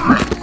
Right.